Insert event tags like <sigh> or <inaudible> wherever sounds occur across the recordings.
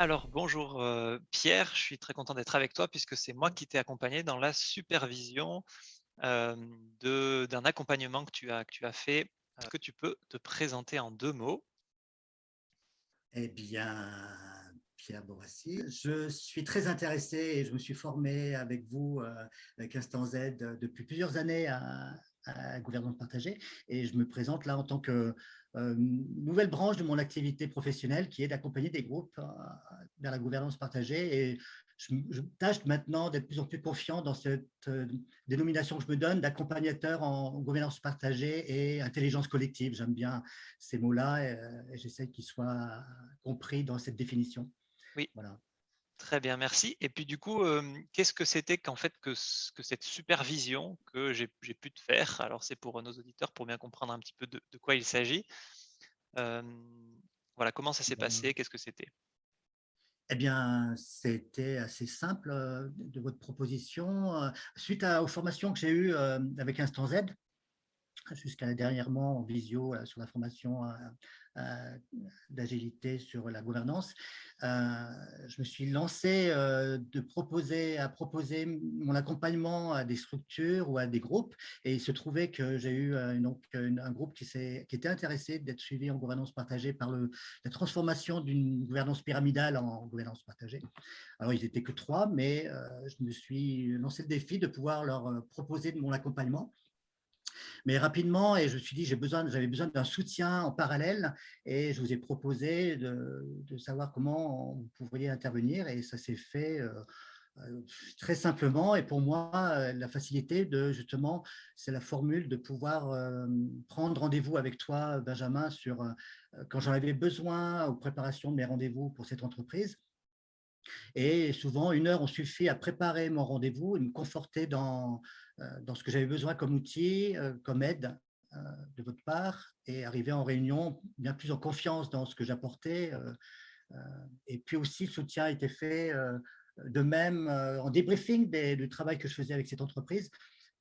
Alors bonjour euh, Pierre, je suis très content d'être avec toi puisque c'est moi qui t'ai accompagné dans la supervision euh, d'un accompagnement que tu as, fait. Est-ce que tu peux te présenter en deux mots? Eh bien, Pierre Borassi, je suis très intéressé et je me suis formé avec vous, euh, avec Instant Z, euh, depuis plusieurs années à, à gouvernance partagée et je me présente là en tant que euh, nouvelle branche de mon activité professionnelle qui est d'accompagner des groupes euh, vers la gouvernance partagée et je, je tâche maintenant d'être de plus en plus confiant dans cette euh, dénomination que je me donne d'accompagnateur en gouvernance partagée et intelligence collective. J'aime bien ces mots-là et, euh, et j'essaie qu'ils soient compris dans cette définition. Oui, Voilà. Très bien, merci. Et puis du coup, euh, qu'est-ce que c'était qu'en fait que, ce- que cette supervision que j'ai pu te faire? Alors c'est pour nos auditeurs pour bien comprendre un petit peu de, de quoi il s'agit. Euh, voilà, comment ça s'est Ben, passé? Qu'est-ce que c'était? Eh bien, c'était assez simple euh, de votre proposition. Euh, Suite à- aux formations que j'ai eues euh, avec Instant Z, jusqu'à dernièrement en visio sur la formation euh, euh, d'agilité sur la gouvernance, euh, je me suis lancé de proposer, à proposer mon accompagnement à des structures ou à des groupes. Et il se trouvait que j'ai eu donc, un groupe qui, qui était intéressé d'être suivi en gouvernance partagée par la transformation d'une gouvernance pyramidale en gouvernance partagée. Alors, ils n'étaient que trois, mais je me suis lancé le défi de pouvoir leur proposer de mon accompagnement mais rapidement, et je me suis dit, j'avais besoin d'un soutien en parallèle, et je vous ai proposé de, savoir comment vous pourriez intervenir, et ça s'est fait euh, euh, très simplement. Et pour moi, euh, la facilité de justement, c'est la formule de pouvoir prendre rendez-vous avec toi, Benjamin, sur quand j'en avais besoin aux préparations de mes rendez-vous pour cette entreprise. Et souvent, une heure, on suffit à préparer mon rendez-vous et me conforter dans, dans ce que j'avais besoin comme outil, euh, comme aide euh, de votre part, et arriver en réunion bien plus en confiance dans ce que j'apportais. euh, euh, Et puis aussi, le soutien a été fait euh, de même euh, en débriefing des- du travail que je faisais avec cette entreprise,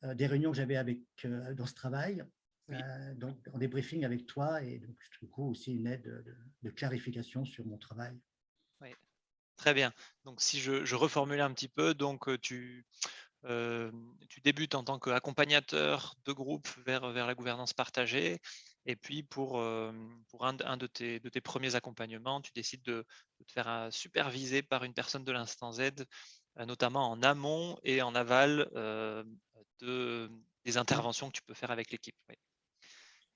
euh, des réunions que j'avais avec euh, dans ce travail, Oui. euh, donc en débriefing avec toi, et donc du coup aussi une aide de, de clarification sur mon travail. Oui. Très bien. Donc, si je, je reformulais un petit peu, donc euh, tu, tu débutes en tant qu'accompagnateur de groupe vers, vers la gouvernance partagée. Et puis, pour, un, de- tes, premiers accompagnements, tu décides de, te faire euh, superviser par une personne de l'instant Z, euh, notamment en amont et en aval euh, de, des interventions que tu peux faire avec l'équipe.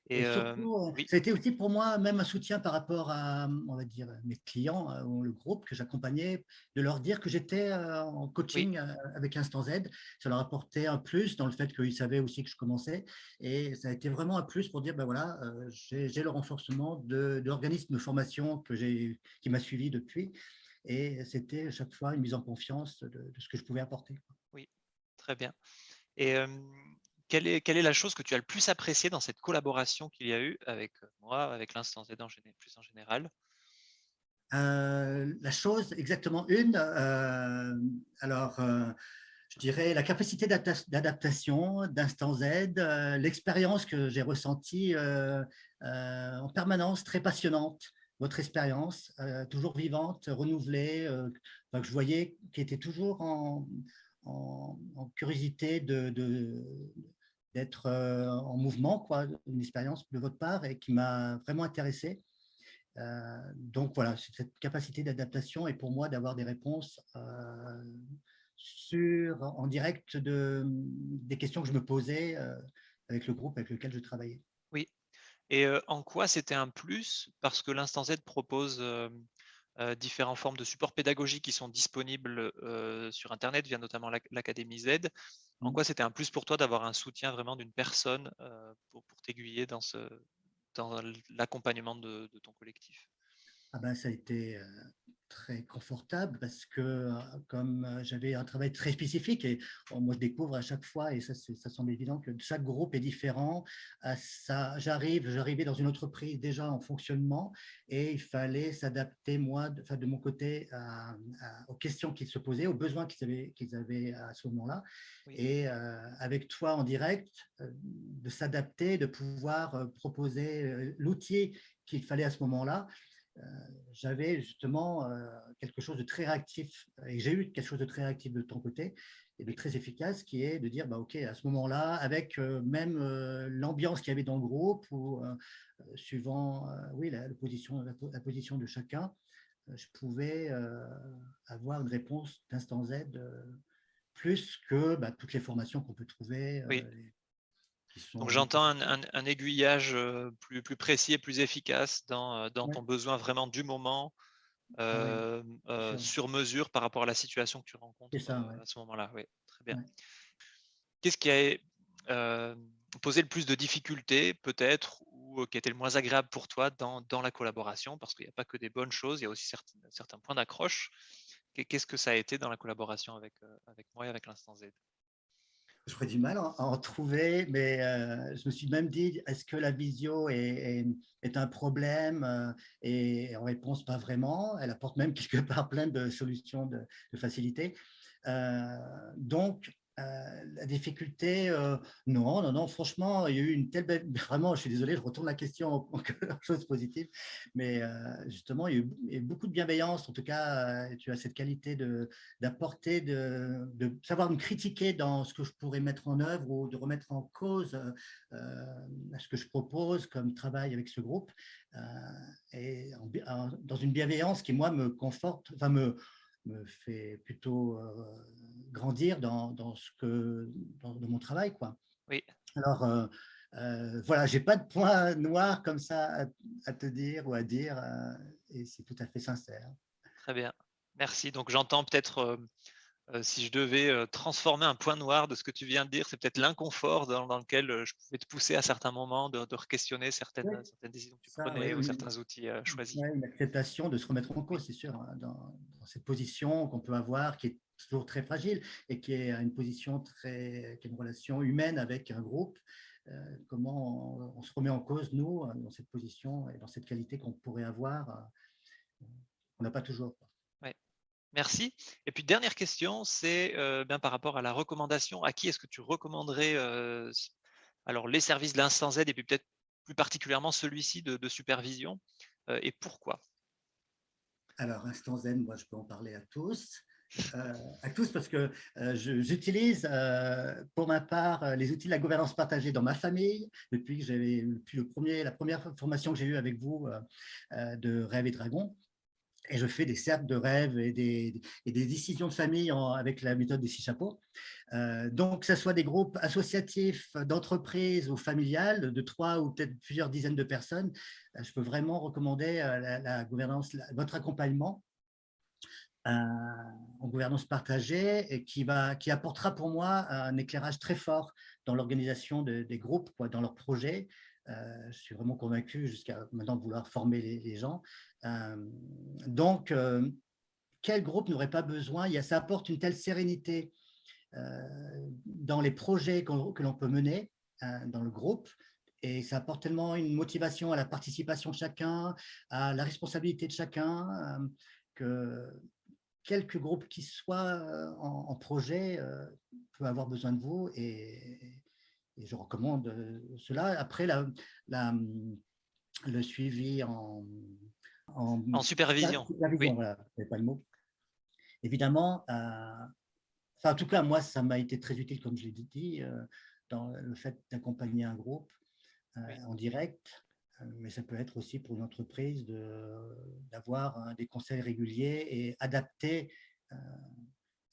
Et Et euh, surtout, euh, oui, ça a été aussi pour moi même un soutien par rapport à, on va dire, mes clients euh, ou le groupe que j'accompagnais, de leur dire que j'étais euh, en coaching euh, avec Instant Z. Ça leur apportait un plus dans le fait qu'ils savaient aussi que je commençais. Et ça a été vraiment un plus pour dire, ben voilà, euh, j'ai le renforcement de, de l'organisme de formation que qui m'a suivi depuis. Et c'était à chaque fois une mise en confiance de, de ce que je pouvais apporter. oui, très bien. Et euh, quelle est, la chose que tu as le plus appréciée dans cette collaboration qu'il y a eu avec euh, moi, avec en géné- plus en général? Euh, la chose, exactement une. euh, alors, je dirais la capacité d'adapta- d'adaptation d'Instant Z, l'expérience que j'ai ressentie en permanence, très passionnante. Votre expérience, toujours vivante, renouvelée, que je voyais qui était toujours en, curiosité de- d'être euh, en mouvement, quoi, une expérience de votre part et qui m'a vraiment intéressé. Euh, donc voilà, cette capacité d'adaptation et pour moi d'avoir des réponses euh, sur, en direct de, des questions que je me posais avec le groupe avec lequel je travaillais. Oui. Et en quoi c'était un plus? Parce que l'Instant Z propose différentes formes de supports pédagogiques qui sont disponibles euh, sur Internet via notamment l'ac- l'Académie Z. En Mm. quoi c'était un plus pour toi d'avoir un soutien vraiment d'une personne euh, pour, pour t'aiguiller dans, ce, dans l'accompagnement de, de ton collectif? Ah ben, ça a été euh, très confortable parce que euh, comme euh, j'avais un travail très spécifique et moi je découvre à chaque fois et ça, ça semble évident que chaque groupe est différent. Ça, j'arrive, j'arrivais dans une entreprise déjà en fonctionnement et il fallait s'adapter moi, de, enfin, de mon côté, à- à- aux questions qu'ils se posaient, aux besoins qu'ils avaient, qu'ils avaient à ce moment-là. Oui, Et euh, avec toi en direct, euh, de s'adapter, de pouvoir euh, proposer euh, l'outil qu'il fallait à ce moment-là j'avais justement quelque chose de très réactif, et j'ai eu quelque chose de très réactif de ton côté, et de très efficace, qui est de dire, bah, OK, à ce moment-là, avec même l'ambiance qu'il y avait dans le groupe, ou suivant oui, la, position, la, position de chacun, je pouvais avoir une réponse d'instant Z plus que bah, toutes les formations qu'on peut trouver. Oui. Donc j'entends un, aiguillage plus, plus précis et plus efficace dans, dans ton besoin vraiment du moment, ah sur mesure par rapport à la situation que tu rencontres à ce moment-là. Oui, très bien. Qu'est-ce qui a posé le plus de difficultés, peut-être, ou qui était le moins agréable pour toi dans, dans la collaboration? Parce qu'il n'y a pas que des bonnes choses, il y a aussi certains, certains points d'accroche. Qu'est-ce que ça a été dans la collaboration avec, avec moi et avec l'Instant Z? Je ferais du mal à en trouver, mais euh, je me suis même dit, est-ce que la visio est, un problème euh, Et en réponse, pas vraiment. Elle apporte même <laughs> quelque part plein de solutions de, de facilité. Euh, donc, euh, la difficulté, euh, non, non, non, franchement, il y a eu une telle belle, <laughs> vraiment, je suis désolé, je retourne la question en, <laughs> chose positive, mais euh, justement, il y, a eu, beaucoup de bienveillance, en tout cas, tu as cette qualité d'apporter, de, de, savoir me critiquer dans ce que je pourrais mettre en œuvre ou de remettre en cause ce que je propose comme travail avec ce groupe, et dans une bienveillance qui, moi, me conforte, enfin, me, me fait plutôt grandir dans, dans, ce que, dans, mon travail. Quoi. Oui. Alors, euh, euh, voilà, j'ai pas de point noir comme ça à, te dire ou à dire, et c'est tout à fait sincère. Très bien, merci. Donc, j'entends peut-être si je devais euh, transformer un point noir de ce que tu viens de dire, c'est peut-être l'inconfort dans, lequel euh, je pouvais te pousser à certains moments de, re-questionner certaines, certaines, décisions que tu prenais ou certains outils choisis. une acceptation de se remettre en cause, c'est sûr, hein, dans, cette position qu'on peut avoir qui est toujours très fragile et qui est une position très, qui est une relation humaine avec un groupe. comment on, se remet en cause, nous, dans cette position et dans cette qualité qu'on pourrait avoir, on n'a pas toujours. Merci. Et puis, dernière question, c'est euh, bien par rapport à la recommandation. À qui est-ce que tu recommanderais euh, alors les services de l'instant Z et puis peut-être plus particulièrement celui-ci de, supervision euh, et pourquoi? Alors, Instant Z, moi, je peux en parler à tous. à tous parce que j'utilise pour ma part les outils de la gouvernance partagée dans ma famille depuis j'avais le premier, la première formation que j'ai eue avec vous de Rêve et Dragon et je fais des cercles de rêve et des, décisions de famille avec la méthode des six chapeaux. Euh, donc, que ce soit des groupes associatifs, d'entreprises ou familiales, de trois ou peut-être plusieurs dizaines de personnes, euh, je peux vraiment recommander euh, la, gouvernance, votre accompagnement en gouvernance partagée qui, va, qui apportera pour moi un éclairage très fort dans l'organisation des groupes, dans leurs projets, je suis vraiment convaincu jusqu'à maintenant de vouloir former les gens. Euh, donc, euh, quel groupe n'aurait pas besoin il y a, Ça apporte une telle sérénité euh, dans les projets que l'on peut mener dans le groupe et ça apporte tellement une motivation à la participation de chacun, à la responsabilité de chacun, que quelques groupes qui soient en, projet peuvent avoir besoin de vous et, je recommande cela. Après, la, le suivi en, en, supervision. supervision voilà, pas le mot. Évidemment, euh, en tout cas, moi, ça m'a été très utile, comme je l'ai dit, euh, dans le fait d'accompagner un groupe euh, en direct, mais ça peut être aussi pour une entreprise d'avoir des conseils réguliers et adaptés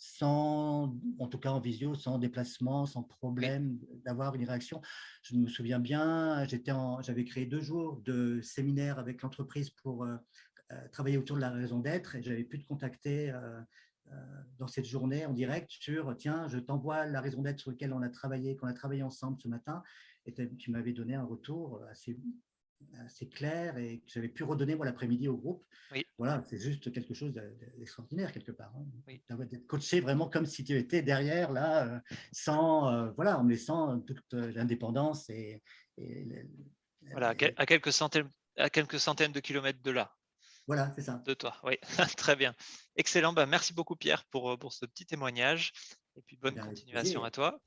sans, en tout cas en visio, sans déplacement, sans problème, d'avoir une réaction. Je me souviens bien, j'avais créé deux jours de séminaire avec l'entreprise pour euh, euh, travailler autour de la raison d'être et j'avais pu te contacter euh, dans cette journée en direct sur tiens, je t'envoie la raison d'être sur laquelle on a travaillé, qu'on a travaillé ensemble ce matin et tu m'avais donné un retour assez assez clair et que j'avais pu redonner moi l'après-midi au groupe. Voilà, c'est juste quelque chose d'extraordinaire quelque part. Hein. Oui. D'être coaché vraiment comme si tu étais derrière là, euh, sans euh, voilà, en me laissant toute euh, l'indépendance et, voilà, à quelques centaines, à quelques centaines de kilomètres de là. Voilà, c'est ça. De toi, oui, <laughs> très bien. Excellent. Bah, merci beaucoup Pierre pour, pour ce petit témoignage et puis bonne continuation à toi.